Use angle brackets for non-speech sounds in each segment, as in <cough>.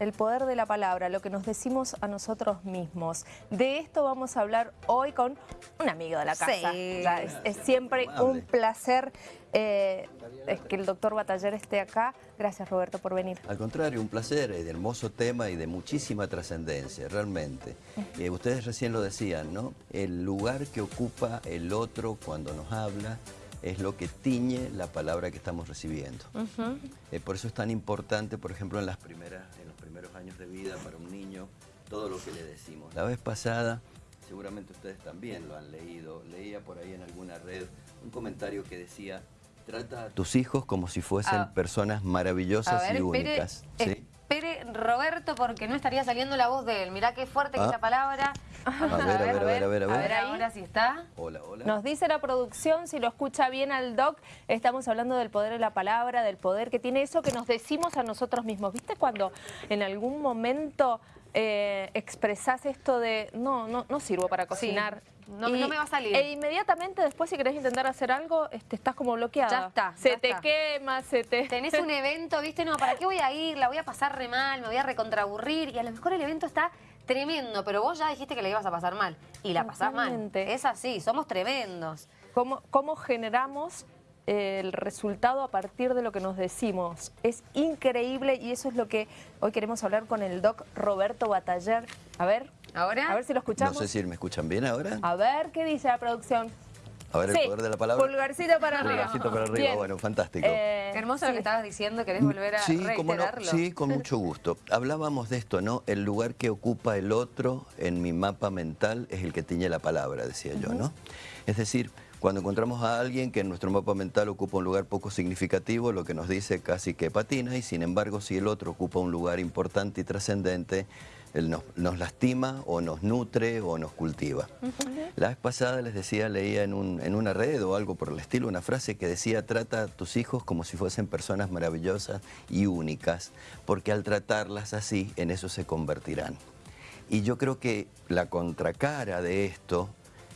El poder de la palabra, lo que nos decimos a nosotros mismos. De esto vamos a hablar hoy con un amigo de la casa. Sí. Ya, es, es siempre un placer eh, es que el doctor Bataller esté acá. Gracias Roberto por venir. Al contrario, un placer, es de hermoso tema y de muchísima trascendencia, realmente. Eh, ustedes recién lo decían, ¿no? El lugar que ocupa el otro cuando nos habla es lo que tiñe la palabra que estamos recibiendo. Eh, por eso es tan importante, por ejemplo, en, las primeras, en años de vida para un niño, todo lo que le decimos. La vez pasada, seguramente ustedes también lo han leído, leía por ahí en alguna red un comentario que decía, trata a tus hijos como si fuesen Ah. personas maravillosas ver, y espere, únicas. ¿sí? Roberto porque no estaría saliendo la voz de él. Mirá qué fuerte que Ah. es la palabra. A ver, a ver, a ver, a ver, a A ver. ver ahora si está. Hola, hola. Nos dice la producción, si lo escucha bien al doc, estamos hablando del poder de la palabra, del poder que tiene eso que nos decimos a nosotros mismos. ¿Viste cuando en algún momento eh, expresás esto de no, no, no sirvo para cocinar? no- no me va a salir. E inmediatamente después si querés intentar hacer algo, este, estás como bloqueada. Ya está, Se ya te está. quema, se te... <laughs> Tenés un evento, ¿viste? No, ¿para qué voy a ir? La voy a pasar re mal, me voy a recontraburrir. Y a lo mejor el evento está tremendo, pero vos ya dijiste que la ibas a pasar mal. Y la pasás mal. Es así, somos tremendos. ¿Cómo, cómo generamos el resultado a partir de lo que nos decimos? Es increíble y eso es lo que hoy queremos hablar con el doc Roberto Bataller. A ver, ¿Ahora? a ver si lo No escuchamos. sé si me escuchan bien ahora. A ver qué dice la producción. A ver el Sí, poder de la palabra. Pulgarcito para arriba. Pulgarcito para arriba, Bien. bueno, fantástico. Eh, Qué hermoso lo que estabas diciendo, ¿querés volver a Sí, cómo no, reiterarlo? sí, con mucho gusto. Hablábamos de esto, ¿no? El lugar que ocupa el otro en mi mapa mental es el que tiñe la palabra, decía yo, ¿no? Es decir, cuando encontramos a alguien que en nuestro mapa mental ocupa un lugar poco significativo, lo que nos dice casi que patina, y sin embargo, si el otro ocupa un lugar importante y trascendente, él nos, nos lastima o nos nutre o nos cultiva. La vez pasada les decía, leía en, un- en una red o algo por el estilo, una frase que decía, trata a tus hijos como si fuesen personas maravillosas y únicas, porque al tratarlas así, en eso se convertirán. Y yo creo que la contracara de esto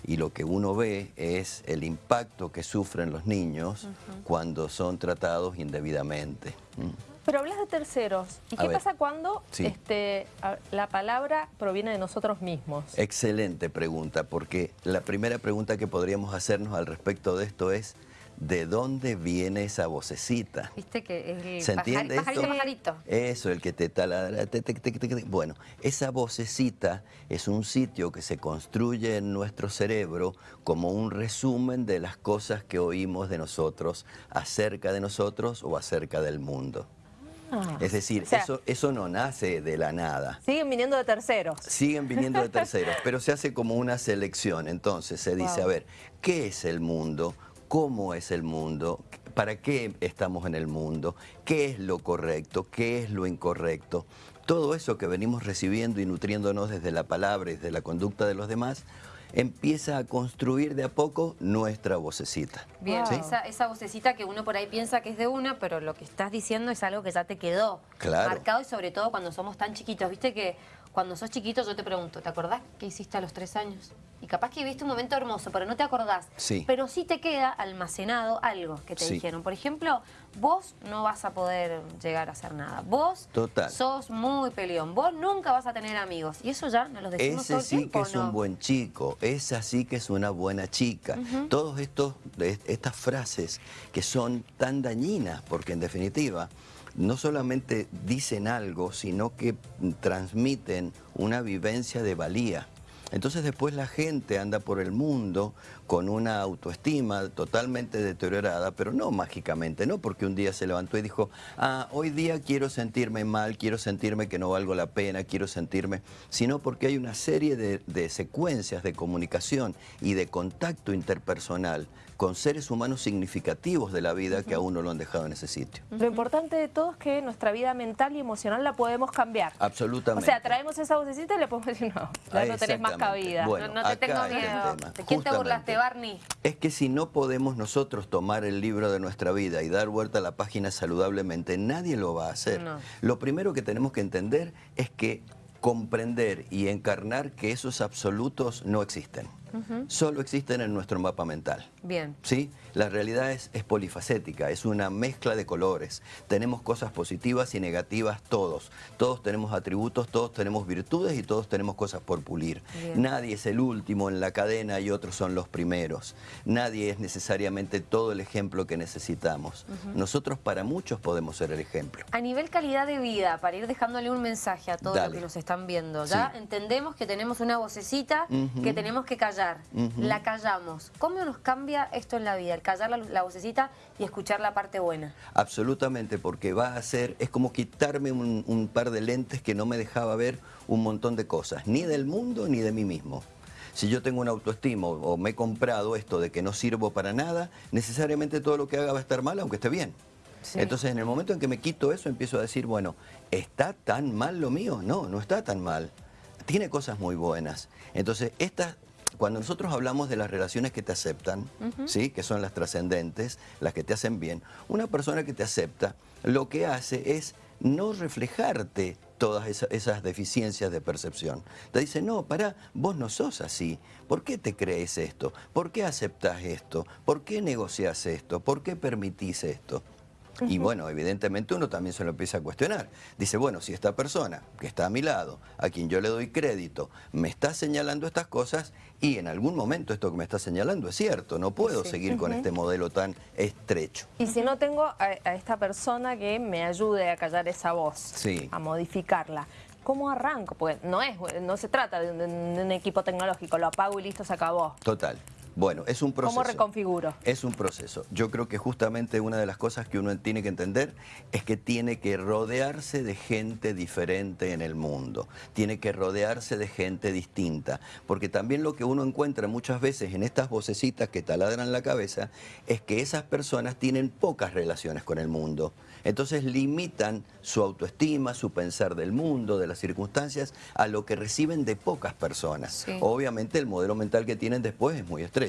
y lo que uno ve es el impacto que sufren los niños cuando son tratados indebidamente. ¿Mm? Pero hablas de terceros. ¿Y A qué ver. pasa cuando Sí. este, la palabra proviene de nosotros mismos? Excelente pregunta, porque la primera pregunta que podríamos hacernos al respecto de esto es, ¿de dónde viene esa vocecita? ¿Viste que es el ¿Se pajari- entiende pajarito, esto? pajarito? Eso, el que te taladra. te- te- te- te- te- Bueno, esa vocecita es un sitio que se construye en nuestro cerebro como un resumen de las cosas que oímos de nosotros, acerca de nosotros o acerca del mundo. Ah. Es decir, O sea, eso, eso no nace de la nada. Siguen viniendo de terceros. Siguen viniendo de <laughs> terceros, pero se hace como una selección. Entonces se dice, Wow. a ver, ¿qué es el mundo? ¿Cómo es el mundo? ¿Para qué estamos en el mundo? ¿Qué es lo correcto? ¿Qué es lo incorrecto? Todo eso que venimos recibiendo y nutriéndonos desde la palabra y desde la conducta de los demás, empieza a construir de a poco nuestra vocecita. Bien, ¿Sí? esa, esa vocecita que uno por ahí piensa que es de una, pero lo que estás diciendo es algo que ya te quedó Claro. marcado y sobre todo cuando somos tan chiquitos. Viste que cuando sos chiquito yo te pregunto, ¿te acordás qué hiciste a los tres años? Y capaz que viviste un momento hermoso, pero no te acordás. Sí. Pero sí te queda almacenado algo que te Sí. dijeron. Por ejemplo, vos no vas a poder llegar a hacer nada. Vos Total. sos muy peleón. Vos nunca vas a tener amigos. Y eso ya nos lo decimos todo Ese el sí tiempo, que es ¿no? un buen chico, esa sí que es una buena chica. Todos estos estas frases que son tan dañinas, porque en definitiva no solamente dicen algo, sino que transmiten una vivencia de valía. Entonces después la gente anda por el mundo con una autoestima totalmente deteriorada, pero no mágicamente, no porque un día se levantó y dijo, ah, hoy día quiero sentirme mal, quiero sentirme que no valgo la pena, quiero sentirme, sino porque hay una serie de, de secuencias de comunicación y de contacto interpersonal con seres humanos significativos de la vida que aún no lo han dejado en ese sitio. Lo importante de todo es que nuestra vida mental y emocional la podemos cambiar. O Absolutamente. sea, traemos esa vocecita y le podemos decir, no, ya no tenés más cabida. Bueno, no, no te acá tengo miedo. ¿De quién te burlaste. Barney? Es que si no podemos nosotros tomar el libro de nuestra vida y dar vuelta a la página saludablemente, nadie lo va a hacer. No. Lo primero que tenemos que entender es que comprender y encarnar que esos absolutos no existen. Solo existen en nuestro mapa mental. Bien. ¿Sí? La realidad es, es, polifacética, es una mezcla de colores. Tenemos cosas positivas y negativas todos. Todos tenemos atributos, todos tenemos virtudes y todos tenemos cosas por pulir. Bien. Nadie es el último en la cadena y otros son los primeros. Nadie es necesariamente todo el ejemplo que necesitamos. Nosotros para muchos podemos ser el ejemplo. A nivel calidad de vida, para ir dejándole un mensaje a todos los que nos están viendo, ya Sí. entendemos que tenemos una vocecita que tenemos que callar. La callamos. ¿Cómo nos cambia esto en la vida? El callar la, la vocecita y escuchar la parte buena. Absolutamente, porque va a ser, es como quitarme un, un par de lentes que no me dejaba ver un montón de cosas, ni del mundo ni de mí mismo. Si yo tengo una autoestima o o me he comprado esto de que no sirvo para nada, necesariamente todo lo que haga va a estar mal, aunque esté bien. Sí. Entonces, en el momento en que me quito eso, empiezo a decir, bueno, ¿está tan mal lo mío? No, no está tan mal. Tiene cosas muy buenas. Entonces, estas, cuando nosotros hablamos de las relaciones que te aceptan, ¿sí? que son las trascendentes, las que te hacen bien, una persona que te acepta, lo que hace es no reflejarte todas esa- esas deficiencias de percepción. Te dice, no, pará, vos no sos así. ¿Por qué te crees esto? ¿Por qué aceptás esto? ¿Por qué negociás esto? ¿Por qué permitís esto? Y bueno, evidentemente uno también se lo empieza a cuestionar. Dice, bueno, si esta persona que está a mi lado, a quien yo le doy crédito, me está señalando estas cosas y en algún momento esto que me está señalando es cierto, no puedo Sí. seguir con este modelo tan estrecho. Y si no tengo a, a esta persona que me ayude a callar esa voz, Sí. a modificarla, ¿cómo arranco? Porque no, es, no se trata de un, de un equipo tecnológico, lo apago y listo, se acabó. Total. Bueno, es un proceso. ¿Cómo reconfiguro? Es un proceso. Yo creo que justamente una de las cosas que uno tiene que entender es que tiene que rodearse de gente diferente en el mundo. Tiene que rodearse de gente distinta. Porque también lo que uno encuentra muchas veces en estas vocecitas que taladran la cabeza es que esas personas tienen pocas relaciones con el mundo. Entonces limitan su autoestima, su pensar del mundo, de las circunstancias, a lo que reciben de pocas personas. Sí. Obviamente el modelo mental que tienen después es muy estrecho.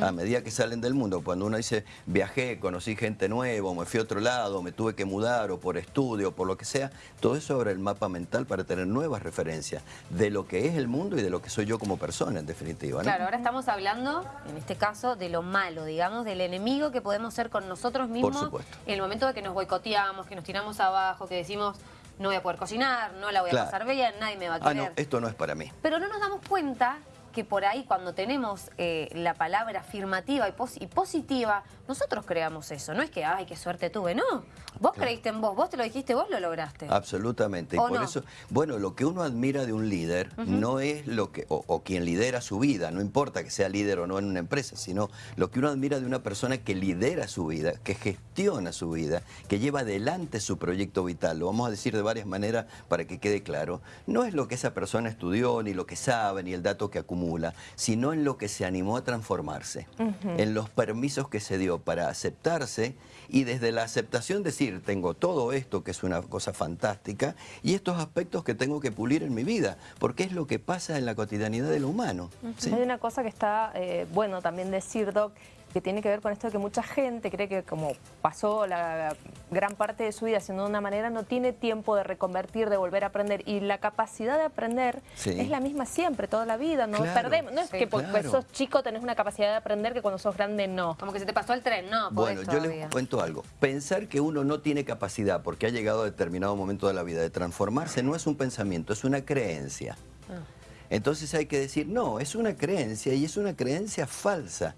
A medida que salen del mundo, cuando uno dice viajé, conocí gente nueva, o me fui a otro lado, me tuve que mudar, o por estudio, o por lo que sea, todo eso abre el mapa mental para tener nuevas referencias de lo que es el mundo y de lo que soy yo como persona, en definitiva. ¿no? Claro, ahora estamos hablando, en este caso, de lo malo, digamos, del enemigo que podemos ser con nosotros mismos supuesto. en el momento de que nos boicoteamos, que nos tiramos abajo, que decimos no voy a poder cocinar, no la voy a pasar bien, nadie me va a Ah, querer. no, esto no es para mí. Pero no nos damos cuenta que por ahí cuando tenemos eh, la palabra afirmativa y, pos- y positiva, nosotros creamos eso. No es que, ay, qué suerte tuve, no. Vos creíste en vos, vos te lo dijiste, vos lo lograste. Absolutamente. Y ¿O por no? eso, bueno, lo que uno admira de un líder no es lo que, o, o quien lidera su vida, no importa que sea líder o no en una empresa, sino lo que uno admira de una persona que lidera su vida, que gestiona su vida, que lleva adelante su proyecto vital. Lo vamos a decir de varias maneras para que quede claro. No es lo que esa persona estudió, ni lo que sabe, ni el dato que acumula, sino en lo que se animó a transformarse, en los permisos que se dio para aceptarse y desde la aceptación decir, tengo todo esto que es una cosa fantástica y estos aspectos que tengo que pulir en mi vida, porque es lo que pasa en la cotidianidad de lo humano. ¿sí? Hay una cosa que está eh, bueno también decir, Doc, que tiene que ver con esto de que mucha gente cree que como pasó la gran parte de su vida haciendo de una manera, no tiene tiempo de reconvertir, de volver a aprender. Y la capacidad de aprender Sí. es la misma siempre, toda la vida, no Claro. perdemos. No es Sí, que porque claro. sos chico tenés una capacidad de aprender que cuando sos grande no. Como que se te pasó el tren, no, Bueno, yo todavía. les cuento algo. Pensar que uno no tiene capacidad porque ha llegado a determinado momento de la vida de transformarse no es un pensamiento, es una creencia. Ah. Entonces hay que decir, no, es una creencia y es una creencia falsa.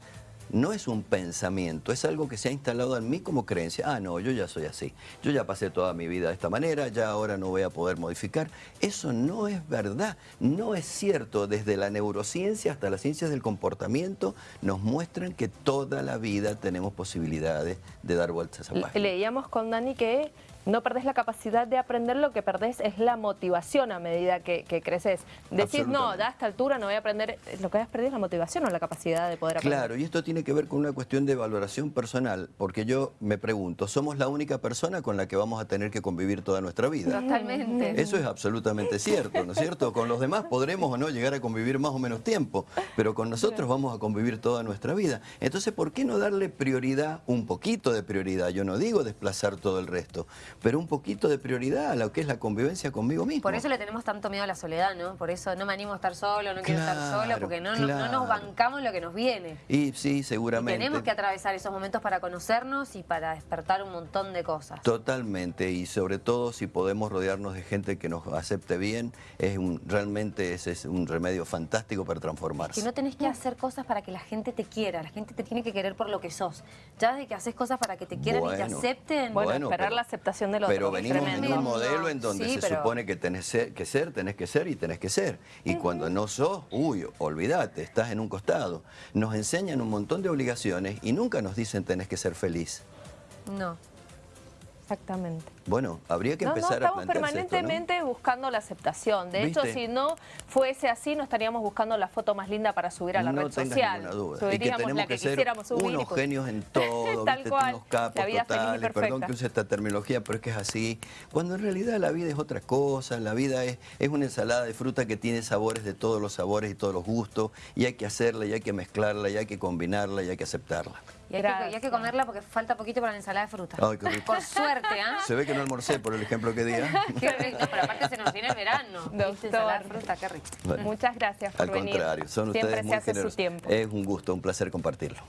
No es un pensamiento, es algo que se ha instalado en mí como creencia. Ah, no, yo ya soy así. Yo ya pasé toda mi vida de esta manera, ya ahora no voy a poder modificar. Eso no es verdad, no es cierto. Desde la neurociencia hasta las ciencias del comportamiento nos muestran que toda la vida tenemos posibilidades de dar vueltas a página. Leíamos con Dani que no perdés la capacidad de aprender, lo que perdés es la motivación a medida que, que creces. Decís, no, Absolutamente. ya a esta altura no voy a aprender, lo que has perdido es la motivación o la capacidad de poder aprender. Claro, y esto tiene que ver con una cuestión de valoración personal, porque yo me pregunto, ¿somos la única persona con la que vamos a tener que convivir toda nuestra vida? Totalmente. Eso es absolutamente cierto, ¿no es cierto? Con los demás podremos o no llegar a convivir más o menos tiempo, pero con nosotros vamos a convivir toda nuestra vida. Entonces, ¿por qué no darle prioridad, un poquito de prioridad? Yo no digo desplazar todo el resto. Pero un poquito de prioridad a lo que es la convivencia conmigo mismo. Por eso le tenemos tanto miedo a la soledad, ¿no? Por eso no me animo a estar solo, no quiero estar solo, porque no, no- no claro. nos bancamos lo que nos viene. Y sí, Y seguramente. tenemos que atravesar esos momentos para conocernos y para despertar un montón de cosas. Totalmente, y sobre todo si podemos rodearnos de gente que nos acepte bien, es un, realmente ese es un remedio fantástico para transformarse. Que no tenés que hacer cosas para que la gente te quiera, la gente te tiene que querer por lo que sos. Ya de que haces cosas para que te quieran y te acepten, Bueno, Bueno, esperar pero- la aceptación del otro. Pero venimos en un modelo en donde Sí, se pero- supone que tenés que ser, tenés que ser y tenés que ser. Y cuando no sos, uy, olvídate, estás en un costado. Nos enseñan un montón de obligaciones y nunca nos dicen tenés que ser feliz. no. Exactamente. Bueno, habría que No, no, empezar a estamos plantearse esto, ¿no? permanentemente buscando la aceptación. De hecho, si no fuese así, no estaríamos buscando la foto más linda para subir a la no red social. ninguna duda. Y que Subiríamos tenemos la que, que ser quisiéramos subir. unos pues- genios en <laughs> todo, Tal ¿viste? cual. unos capos La vida feliz y totales, perdón que use esta terminología, pero es que es así. Cuando en realidad la vida es otra cosa, la vida es, es una ensalada de fruta que tiene sabores de todos los sabores y todos los gustos, y hay que hacerla, y hay que mezclarla, y hay que combinarla, y hay que aceptarla. Y hay, que, y hay Gracias. que comerla porque falta poquito para la ensalada de fruta. Ay, qué rico. Por suerte, ¿ah? Se ve que no almorcé por el ejemplo que di. ¿eh? <laughs> Qué rico, pero aparte se nos viene el verano. Doctor. ¿Viste? Ensalada de fruta, qué rico. Bueno, Muchas gracias por Al venir. contrario, son Siempre ustedes se muy hace su generosos. tiempo. Es un gusto, un placer compartirlo.